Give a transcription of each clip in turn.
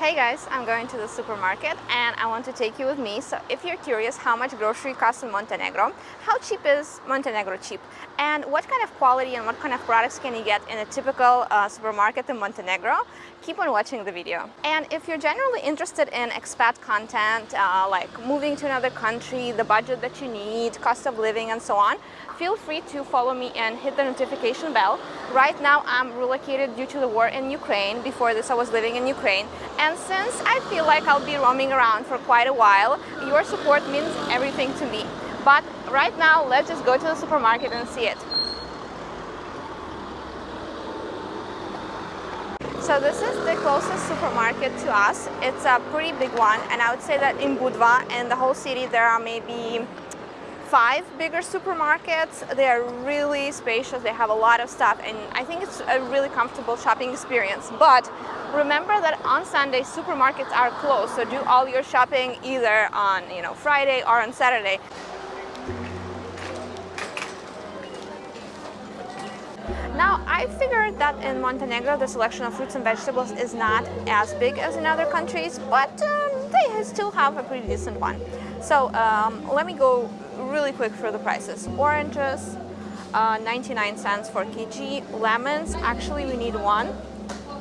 Hey guys, I'm going to the supermarket and I want to take you with me. So if you're curious how much grocery costs in Montenegro, how cheap is Montenegro cheap? And what kind of quality and what kind of products can you get in a typical uh, supermarket in Montenegro? Keep on watching the video. And if you're generally interested in expat content, uh, like moving to another country, the budget that you need, cost of living and so on, feel free to follow me and hit the notification bell. Right now I'm relocated due to the war in Ukraine. Before this I was living in Ukraine. And since I feel like I'll be roaming around for quite a while, your support means everything to me. But right now, let's just go to the supermarket and see it. So this is the closest supermarket to us. It's a pretty big one and I would say that in Budva and the whole city there are maybe five bigger supermarkets. They are really spacious, they have a lot of stuff and I think it's a really comfortable shopping experience. But remember that on Sunday supermarkets are closed, so do all your shopping either on you know Friday or on Saturday. Now, I figured that in Montenegro the selection of fruits and vegetables is not as big as in other countries, but um, they still have a pretty decent one. So um, let me go really quick through the prices. Oranges, uh, 99 cents for kg. Lemons, actually we need one.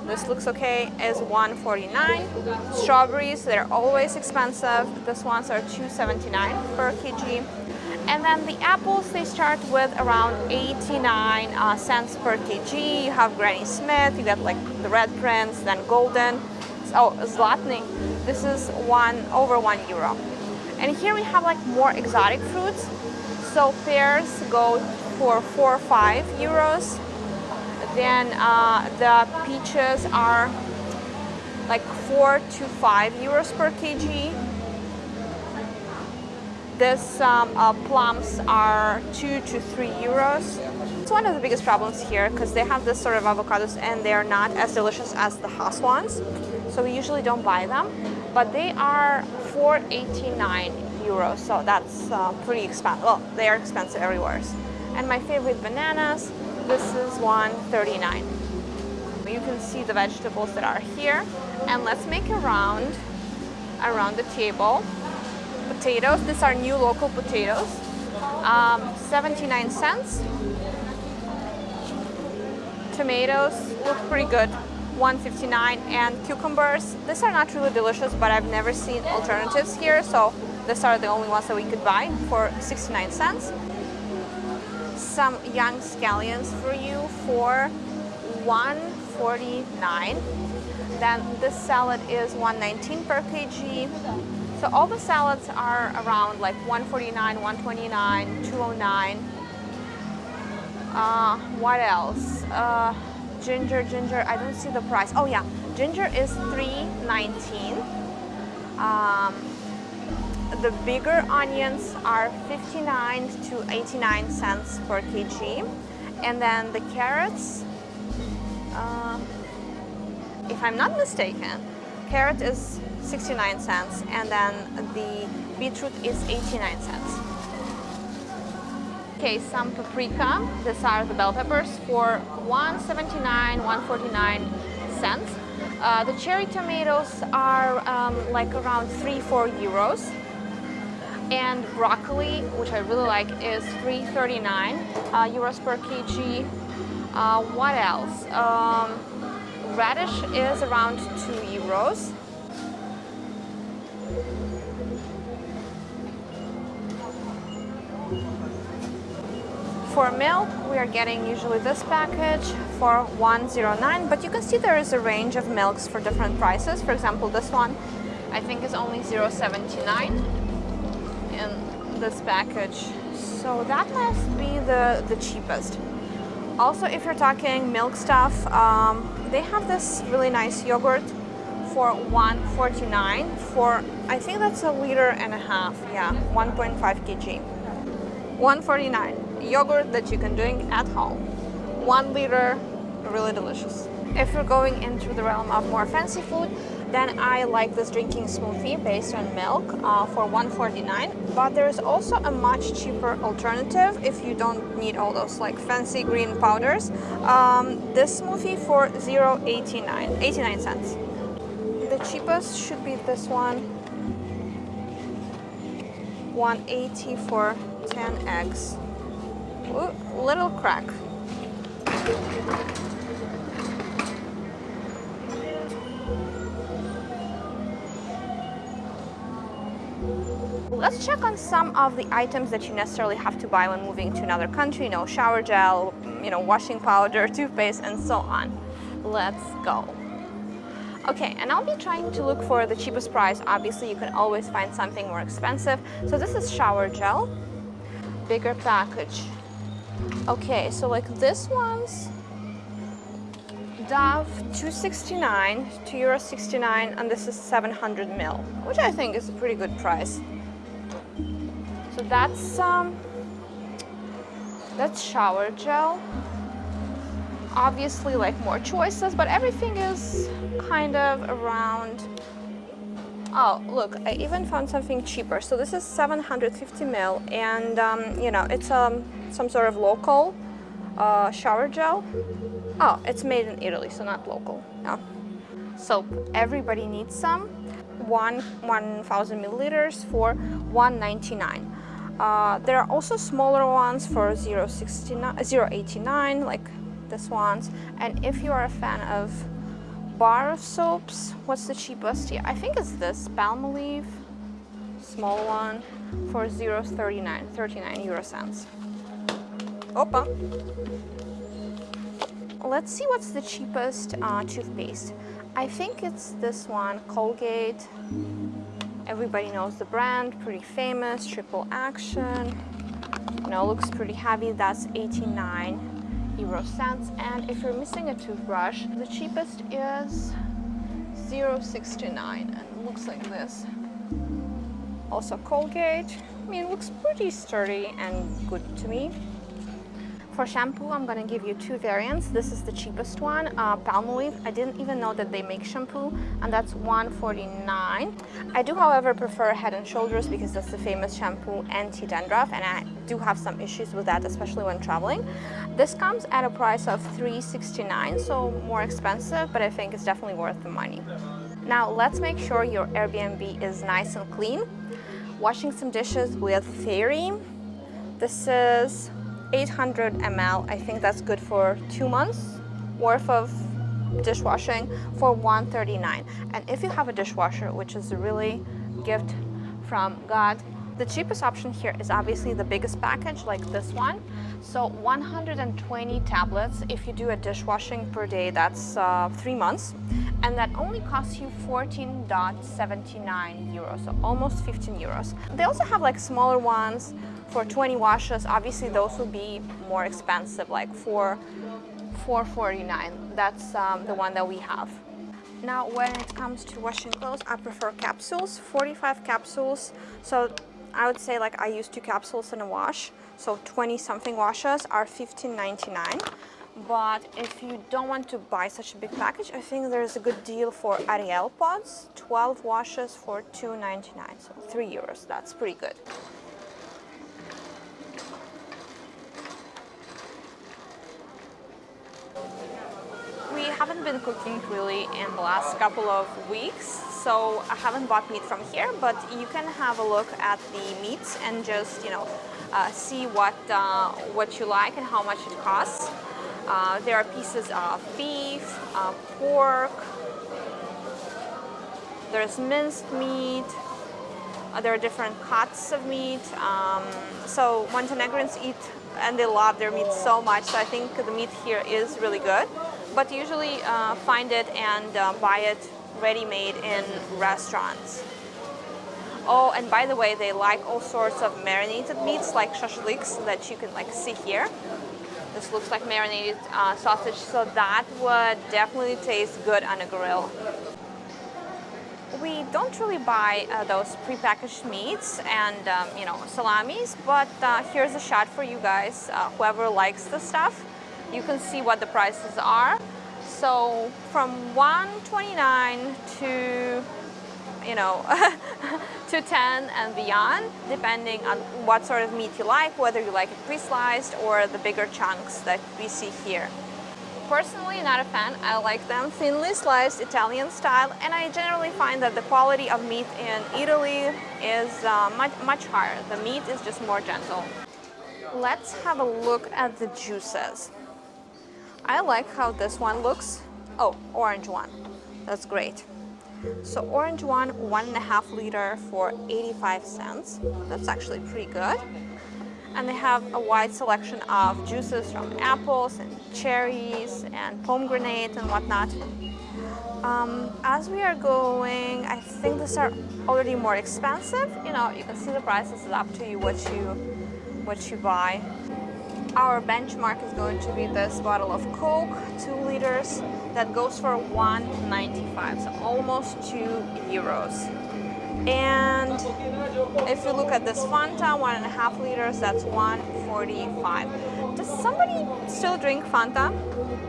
This looks okay, is 149. Strawberries, they're always expensive. These ones are 279 per kg. And then the apples, they start with around 89 uh, cents per kg. You have Granny Smith, you get like the Red Prince, then Golden. Oh, Zlatny, this is one over one euro. And here we have like more exotic fruits. So pears go for four or five euros. Then uh, the peaches are like four to five euros per kg. This um, uh, plums are two to three euros. It's one of the biggest problems here because they have this sort of avocados and they are not as delicious as the Hass ones. So we usually don't buy them, but they are 4.89 euros. So that's uh, pretty expensive. Well, they are expensive everywhere. And my favorite bananas, this is 1.39. You can see the vegetables that are here. And let's make a round around the table. Potatoes, these are new local potatoes. Um, 79 cents. Tomatoes look pretty good. 159 and cucumbers. These are not really delicious but I've never seen alternatives here so these are the only ones that we could buy for 69 cents. Some young scallions for you for 149 then this salad is 119 per kg so all the salads are around like 149 129 209 uh, what else? Uh, ginger, ginger, I don't see the price. Oh yeah, ginger is 3.19. Um, the bigger onions are 59 to 89 cents per kg. And then the carrots, uh, if I'm not mistaken, carrot is 69 cents and then the beetroot is 89 cents. Okay, some paprika. These are the bell peppers for 179, 149 cents. Uh, the cherry tomatoes are um, like around 3, 4 euros. And broccoli, which I really like, is 3.39 uh, euros per kg. Uh, what else? Um, radish is around 2 euros. For milk, we are getting usually this package for 109, but you can see there is a range of milks for different prices. For example, this one I think is only 0.79 in this package. So that must be the, the cheapest. Also, if you're talking milk stuff, um, they have this really nice yogurt for 149 for, I think that's a liter and a half, yeah, 1.5 kg. 149 yogurt that you can drink at home. One liter, really delicious. If you're going into the realm of more fancy food, then I like this drinking smoothie based on milk uh, for 149 but there's also a much cheaper alternative if you don't need all those like fancy green powders um, this smoothie for 0.89 89 cents the the cheapest should be this one. 180 for 10 eggs. Ooh, little crack. Let's check on some of the items that you necessarily have to buy when moving to another country, you know, shower gel, you know, washing powder, toothpaste, and so on. Let's go. Okay, and I'll be trying to look for the cheapest price. Obviously, you can always find something more expensive. So this is shower gel, bigger package. Okay, so like this one's Dove 269, 2 euro 69, and this is 700 mil, which I think is a pretty good price. So that's um, that's shower gel. Obviously, like more choices, but everything is kind of around. Oh, look, I even found something cheaper. So this is 750 ml and um, you know, it's um, some sort of local uh, shower gel. Oh, it's made in Italy, so not local. No. Soap. Everybody needs some. One 1,000 milliliters for 199. Uh, there are also smaller ones for 069, 089, like this ones. And if you are a fan of bar of soaps, what's the cheapest? Yeah, I think it's this Palmolive, small one for 039, 39 euro cents. Opa. Let's see what's the cheapest uh, toothpaste. I think it's this one, Colgate Everybody knows the brand, pretty famous, triple action. You know, looks pretty heavy, that's 89 euro cents. And if you're missing a toothbrush, the cheapest is 069 and looks like this. Also Colgate, I mean, looks pretty sturdy and good to me. For shampoo, I'm gonna give you two variants. This is the cheapest one, uh, Palmolive. I didn't even know that they make shampoo, and that's 149. I do, however, prefer Head and Shoulders because that's the famous shampoo anti-dandruff, and I do have some issues with that, especially when traveling. This comes at a price of 369, so more expensive, but I think it's definitely worth the money. Now, let's make sure your Airbnb is nice and clean. Washing some dishes with Fairy. This is 800 ml. I think that's good for two months worth of dishwashing for 139 and if you have a dishwasher which is a really gift from God the cheapest option here is obviously the biggest package like this one. So 120 tablets if you do a dishwashing per day that's uh, three months. And that only costs you 14.79 euros so almost 15 euros. They also have like smaller ones for 20 washes, obviously those will be more expensive, like for 449. That's um, the one that we have. Now, when it comes to washing clothes, I prefer capsules, 45 capsules. So I would say like I use two capsules in a wash. So 20 something washes are 15.99. But if you don't want to buy such a big package, I think there's a good deal for Ariel pods, 12 washes for 2.99, so 3 euros. That's pretty good. haven't been cooking really in the last couple of weeks, so I haven't bought meat from here, but you can have a look at the meats and just, you know, uh, see what, uh, what you like and how much it costs. Uh, there are pieces of beef, pork, there's minced meat, uh, there are different cuts of meat. Um, so Montenegrins eat and they love their meat so much, so I think the meat here is really good but usually uh, find it and uh, buy it ready-made in restaurants. Oh, and by the way, they like all sorts of marinated meats like shashliks that you can like see here. This looks like marinated uh, sausage, so that would definitely taste good on a grill. We don't really buy uh, those prepackaged meats and um, you know salamis, but uh, here's a shot for you guys, uh, whoever likes the stuff you can see what the prices are. So from 129 to you know, to 10 and beyond, depending on what sort of meat you like, whether you like it pre-sliced or the bigger chunks that we see here. personally not a fan. I like them thinly sliced Italian style and I generally find that the quality of meat in Italy is uh, much, much higher. The meat is just more gentle. Let's have a look at the juices. I like how this one looks. Oh, orange one. That's great. So orange one, one and a half liter for 85 cents. That's actually pretty good. And they have a wide selection of juices from apples and cherries and pomegranate and whatnot. Um, as we are going, I think these are already more expensive. You know, you can see the prices. It's up to you what you what you buy. Our benchmark is going to be this bottle of Coke, two liters, that goes for 1.95, so almost two euros. And if you look at this Fanta, one and a half liters, that's 1.45. Does somebody still drink Fanta?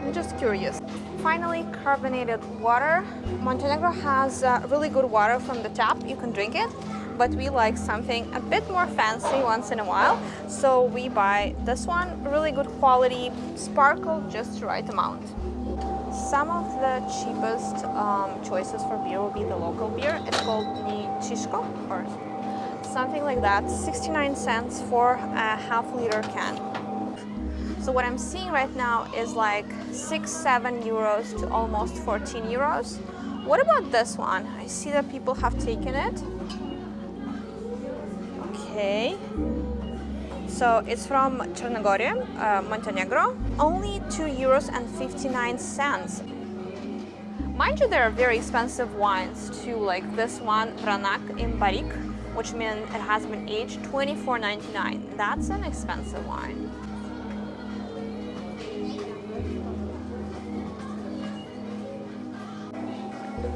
I'm just curious. Finally, carbonated water. Montenegro has uh, really good water from the tap. You can drink it but we like something a bit more fancy once in a while. So we buy this one, really good quality, sparkle just the right amount. Some of the cheapest um, choices for beer will be the local beer. It's called Nikšićko or something like that. 69 cents for a half liter can. So what I'm seeing right now is like 6, 7 euros to almost 14 euros. What about this one? I see that people have taken it. Okay. So it's from Chernogorия, uh, Montenegro. Only 2 euros and 59 cents. Mind you, there are very expensive wines too, like this one, Vranac in Barrique, which means it has been aged 24.99. That's an expensive wine.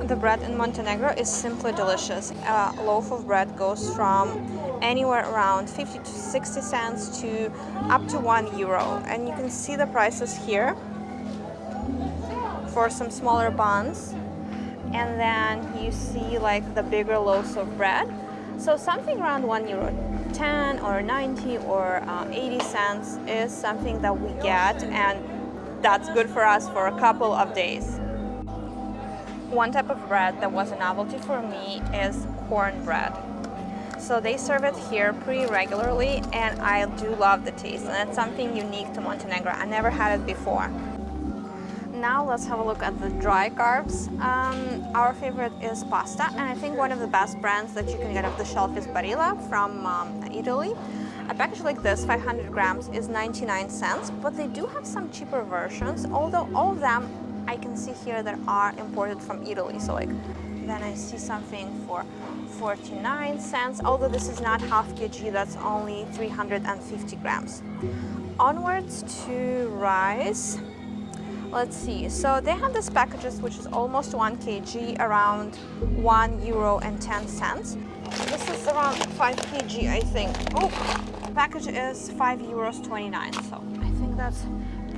The bread in Montenegro is simply delicious. A loaf of bread goes from anywhere around 50 to 60 cents to up to 1 euro. And you can see the prices here for some smaller buns. And then you see like the bigger loaves of bread. So something around 1 euro 10 or 90 or uh, 80 cents is something that we get and that's good for us for a couple of days. One type of bread that was a novelty for me is cornbread. So they serve it here pretty regularly and I do love the taste and it's something unique to Montenegro. I never had it before. Now let's have a look at the dry carbs. Um, our favorite is pasta and I think one of the best brands that you can get off the shelf is Barilla from um, Italy. A package like this, 500 grams, is 99 cents, but they do have some cheaper versions, although all of them I can see here that are imported from Italy. So like, then I see something for 49 cents, although this is not half kg, that's only 350 grams. Onwards to rice. Let's see, so they have this packages which is almost 1 kg, around 1 euro and 10 cents. This is around 5 kg, I think. Oh, package is 5 euros 29, so I think that's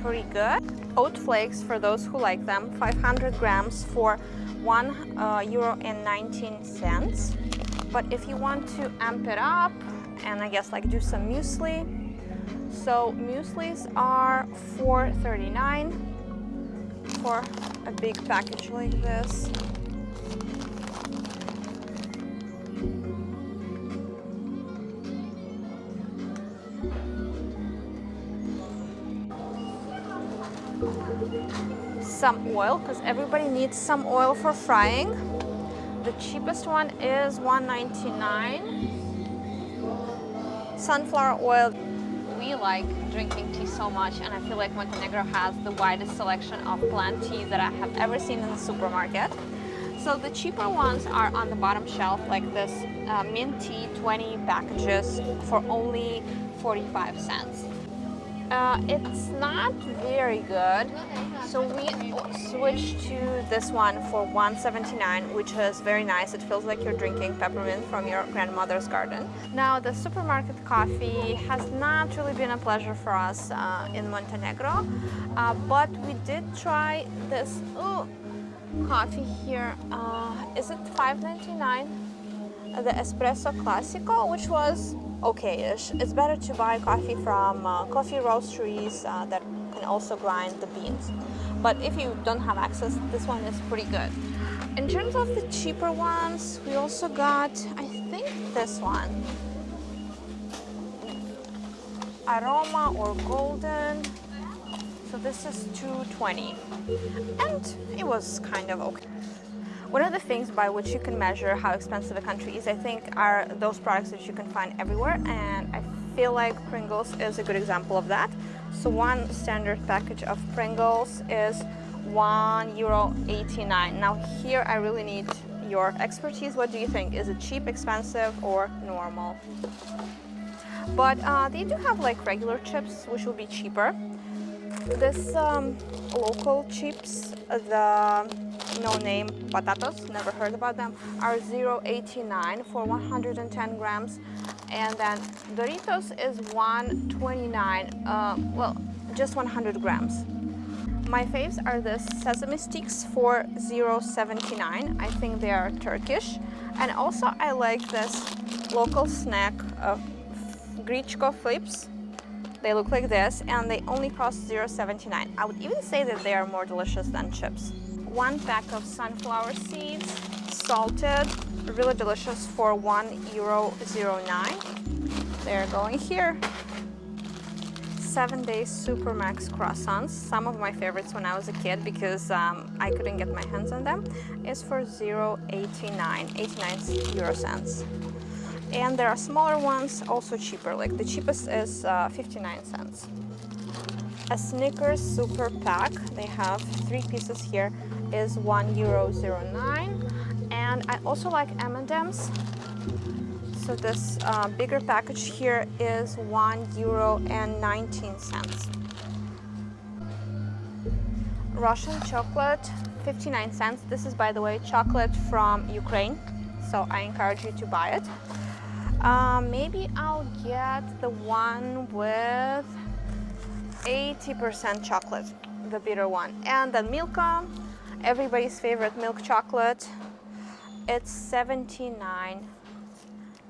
pretty good. Oat flakes, for those who like them, 500 grams for 1 uh, euro and 19 cents. But if you want to amp it up and I guess like do some muesli, so mueslis are 4.39 for a big package like this. Some oil because everybody needs some oil for frying. The cheapest one is 1.99. Sunflower oil. We like drinking tea so much and I feel like Montenegro has the widest selection of plant tea that I have ever seen in the supermarket. So the cheaper ones are on the bottom shelf like this uh, mint tea 20 packages for only 45 cents. Uh, it's not very good, so we switched to this one for 179, which is very nice. It feels like you're drinking peppermint from your grandmother's garden. Now, the supermarket coffee has not really been a pleasure for us uh, in Montenegro, uh, but we did try this ooh, coffee here. Uh, is it 5.99? The Espresso Classico, which was okay-ish. It's better to buy coffee from uh, coffee roasteries uh, that can also grind the beans. but if you don't have access, this one is pretty good. In terms of the cheaper ones, we also got, I think this one. Aroma or Golden. So this is 220 and it was kind of okay. One of the things by which you can measure how expensive a country is, I think, are those products that you can find everywhere and I feel like Pringles is a good example of that. So one standard package of Pringles is one euro 89. Now here I really need your expertise. What do you think? Is it cheap, expensive or normal? But uh, they do have like regular chips, which will be cheaper. This um, local chips, the no-name potatoes, never heard about them, are 0.89 for 110 grams. And then Doritos is 129, uh, well, just 100 grams. My faves are the sesame sticks for 0.79. I think they are Turkish. And also I like this local snack of Grichko flips. They look like this and they only cost 0.79. I would even say that they are more delicious than chips. One pack of sunflower seeds, salted, really delicious for 1 euro 09. They're going here. Seven Day Supermax croissants, some of my favorites when I was a kid because um, I couldn't get my hands on them, is for 0.89, 89 euro cents. And there are smaller ones, also cheaper, like the cheapest is uh, 59 cents. A Snickers Super Pack, they have three pieces here, is 1 euro 09. And I also like M&M's. So this uh, bigger package here is 1 euro and 19 cents. Russian chocolate, 59 cents. This is, by the way, chocolate from Ukraine, so I encourage you to buy it. Um, maybe I'll get the one with 80% chocolate, the bitter one. And the Milka, everybody's favorite milk chocolate. It's 79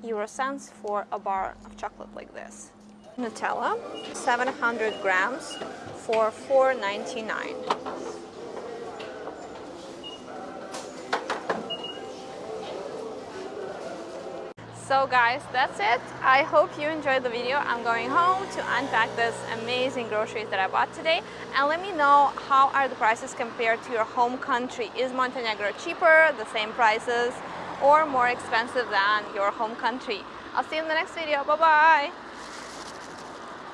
euro cents for a bar of chocolate like this. Nutella, 700 grams for 4.99. So guys, that's it. I hope you enjoyed the video. I'm going home to unpack this amazing groceries that I bought today. And let me know how are the prices compared to your home country. Is Montenegro cheaper, the same prices, or more expensive than your home country? I'll see you in the next video. Bye-bye.